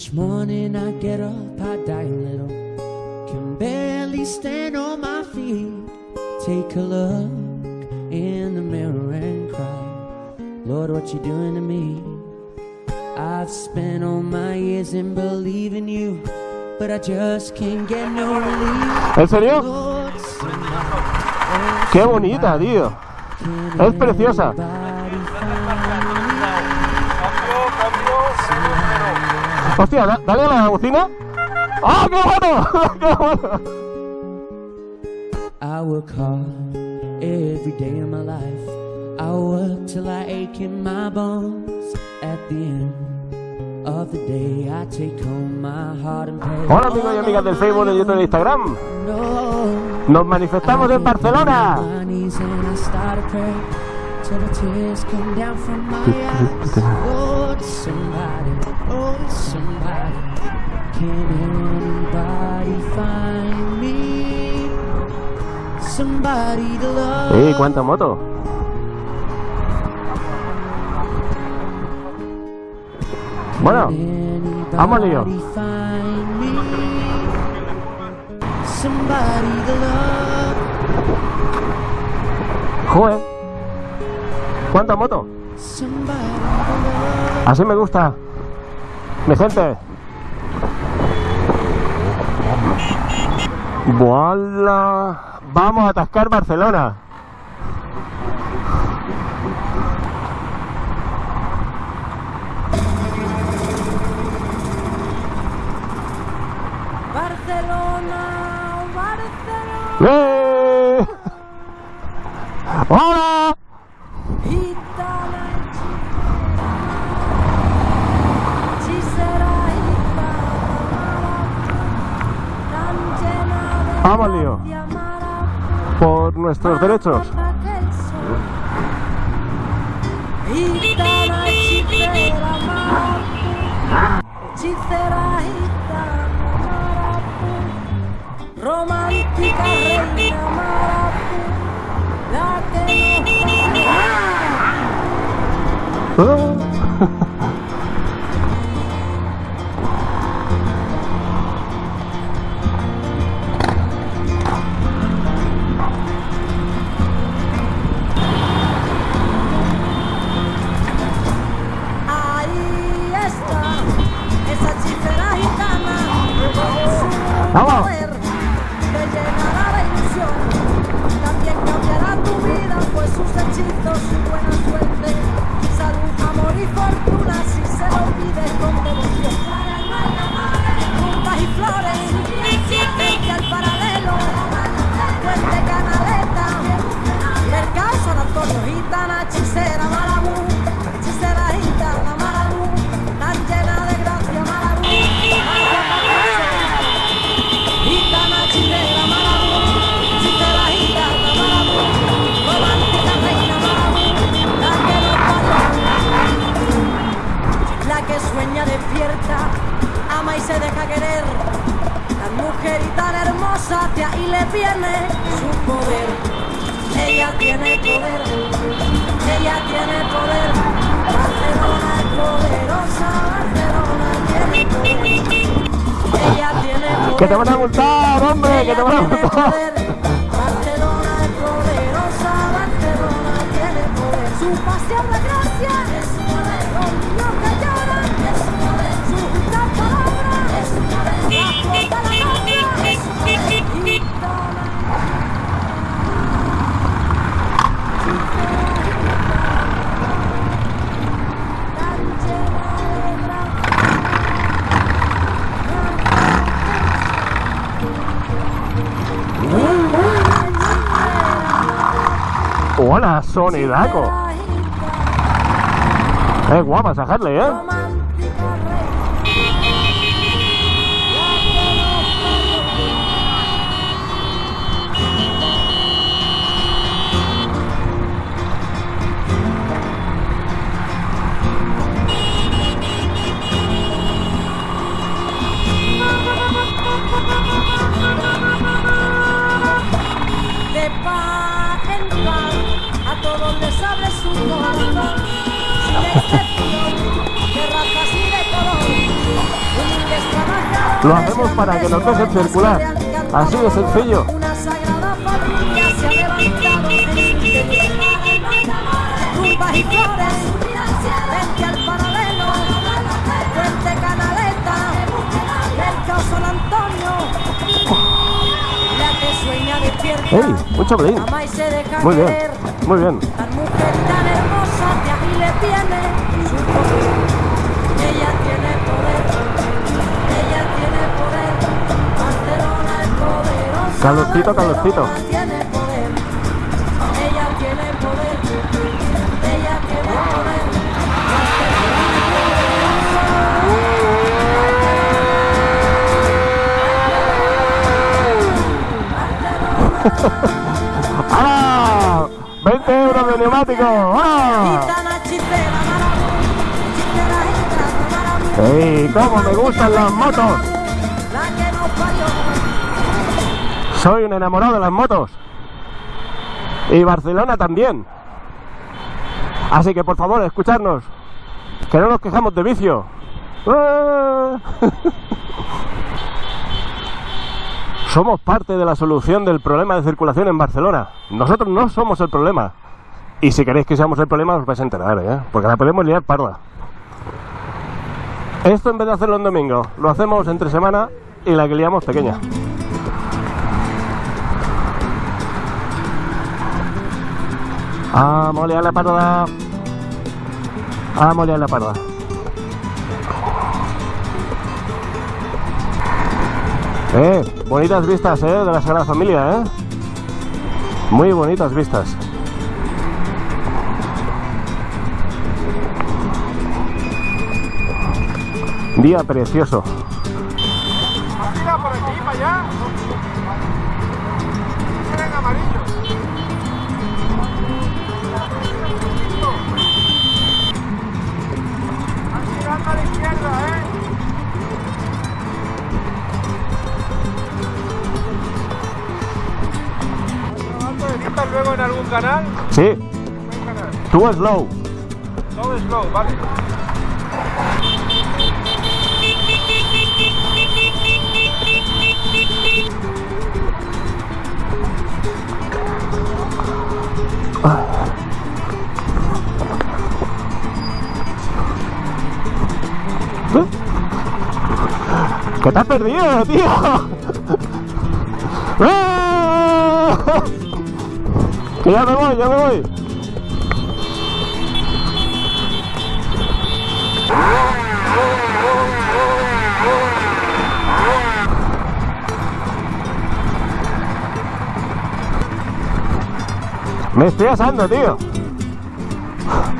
Each morning I get up, I die a little. Can barely stand on my feet. Take a look in the mirror and cry. Lord, what you doing to me? I've spent all my years in believing you, but I just can't get no relief. ¿En serio? Lord, ¡Qué bonita, tío! Es preciosa. Hostia, da- dale a la bocina. ¡Ah, qué bueno! ¡Qué bueno! I work hard every day of my life. I work till I ache in my bones. At the end of the day, I take home my heart and pay. Hola amigos y amigas del Facebook, de YouTube y de Instagram. No. Nos manifestamos en Barcelona. Somebody to love. ¡Eh, cuánta moto! Bueno, vamos, lío. Joder. ¿Cuánta moto? Somebody to love. Así me gusta. Mi gente. ¡Voilà! Vamos a atascar Barcelona. Barcelona, Barcelona, ¡Eh! ¡Hola! Hechicera, maravillosa, hechicera gitana, maravillosa, romántica reina, maravillosa, la que nos su Vamos. ¡Que te van a multar, hombre! ¡Que te van a Ella tiene multar! poder. Barcelona es poderosa, Barcelona tiene poder. Su pasión la gracia, ¡Hola, sonidaco! ¡Es guapa esa Harley, eh! Lo hacemos para que nos dejen circular. Así de sencillo. Una sagrada familia se ha levantado en tiene poder. ¡Ah! ¡20 euros de neumático! ¡Ah! ¡Ey! ¡Cómo me gustan las motos! Soy un enamorado de las motos. Y Barcelona también. Así que por favor, escuchadnos. Que no nos quejamos de vicio. Somos parte de la solución del problema de circulación en Barcelona. Nosotros no somos el problema. Y si queréis que seamos el problema, os vais a enterar, ¿eh? Porque la podemos liar parda. Esto en vez de hacerlo en domingo, lo hacemos entre semana y la que liamos pequeña. A liar la parda. Vamos a liar la parda. Eh, bonitas vistas, eh, de la Sagrada Familia, eh. Muy bonitas vistas. Día precioso. Sí, tú slow. Todo slow, vale. ¿Qué te has perdido, tío? Que ya me voy, ya me voy. Me estoy asando, tío.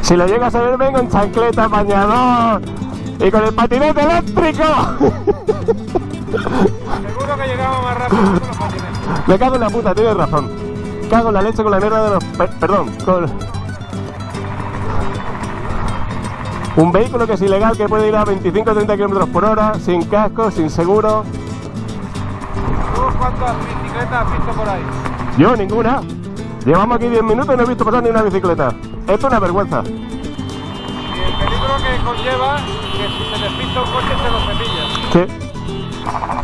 Si lo llegas a ver, vengo en chancleta, bañador y con el patinete eléctrico. Seguro que llegamos más rápido con los patinetes. Me cago en la puta, tienes razón. Cago en la leche con la mierda de los... per- perdón, con... Un vehículo que es ilegal, que puede ir a 25 o 30 kilómetros por hora, sin casco, sin seguro. ¿Tú cuántas bicicletas has visto por ahí? Yo, ninguna. Llevamos aquí 10 minutos y no he visto pasar ni una bicicleta. Esto es una vergüenza. Y el peligro que conlleva que si se despista un coche se lo cepillas. ¿Qué?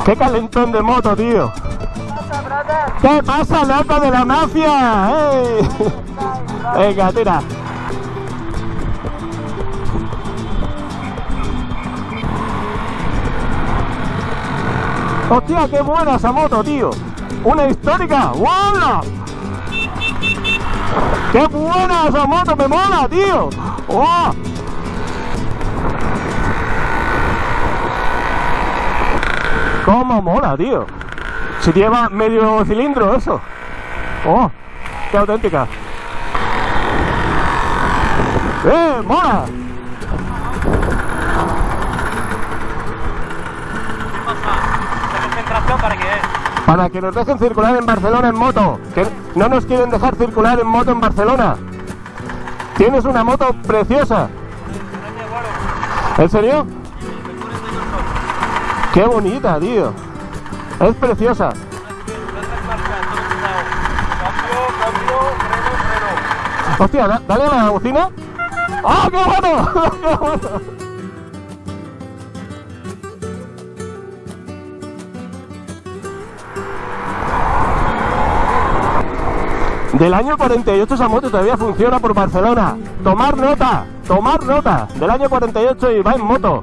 ¿Qué calentón de moto, tío? ¿Qué pasa, loco de la mafia? ¡Ey! Venga, tira. ¡Hostia, qué buena esa moto, tío! ¡Una histórica! ¡Hola! ¡Qué buena esa moto! ¡Me mola, tío! ¡Oh! ¿Cómo mola, tío? Si lleva medio cilindro eso. ¡Oh! ¡Qué auténtica! ¡Eh! ¡Mola! Concentración para que Para que nos dejen circular en Barcelona en moto. Que no nos quieren dejar circular en moto en Barcelona. Tienes una moto preciosa. ¿En serio? Qué bonita, tío. Es preciosa. Hostia, dale a la bocina. ¿eh? ¡Ah, ¡Qué bueno! Del año 48 esa moto todavía funciona por Barcelona. Tomar nota, tomar nota. Del año 48 y va en moto.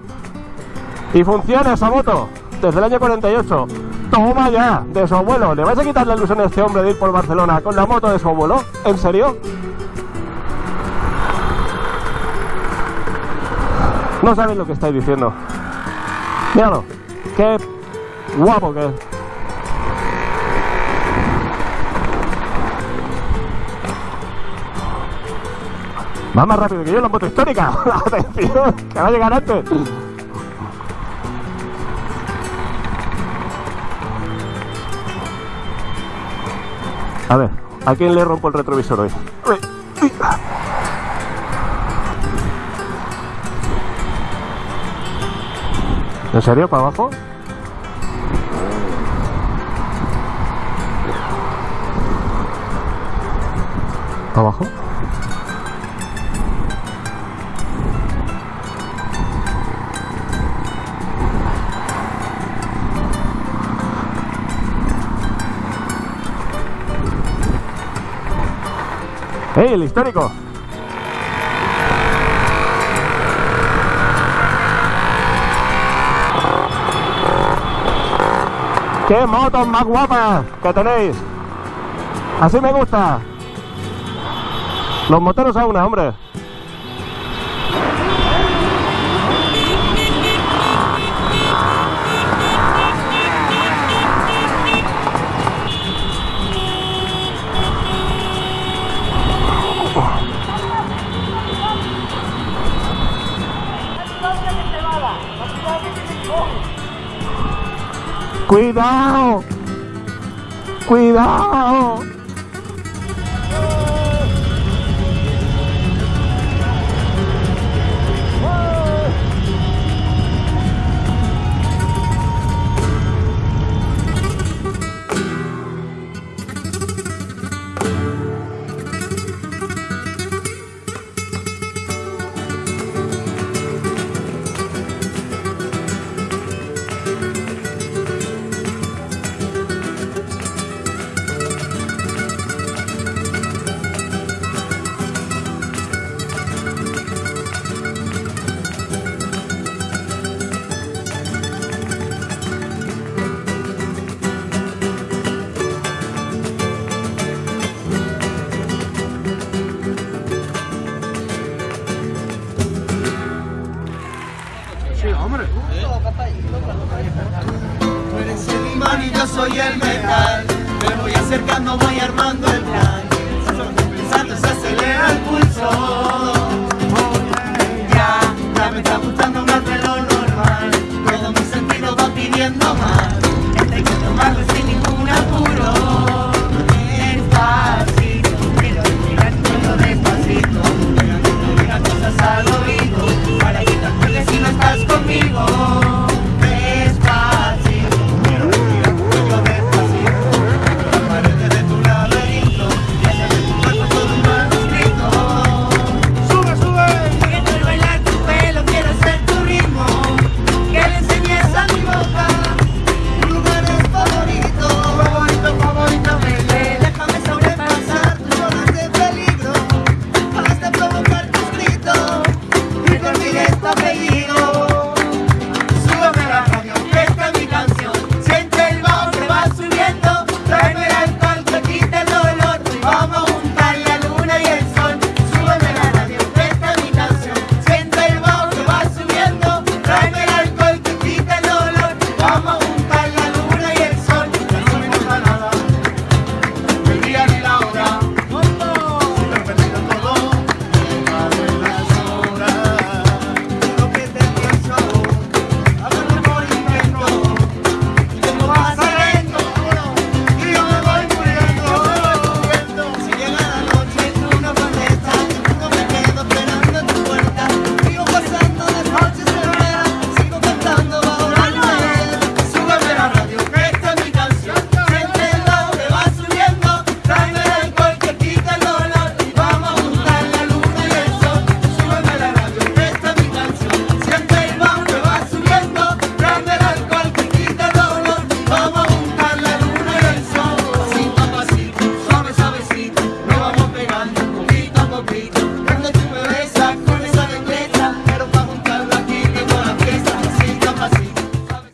Y funciona esa moto desde el año 48. Toma ya, de su abuelo. ¿Le vais a quitar la ilusión a este hombre de ir por Barcelona con la moto de su abuelo? ¿En serio? No sabéis lo que estáis diciendo. Míralo, qué guapo que es. Va más rápido que yo la moto histórica. Atención, que va a llegar antes. A ver, ¿a quién le rompo el retrovisor hoy? ¿En serio? ¿Para abajo? ¿Para abajo? ¡Ey, el histórico! ¡Qué motos más guapas que tenéis! Así me gusta. Los moteros a una, hombre. ¡Cuidado! ¡Cuidado! soy el metal. Me voy acercando, voy armando el plan. Pensando se acelera el pulso. Ya, ya me está gustando más de lo normal. Todo mi sentido va pidiendo más.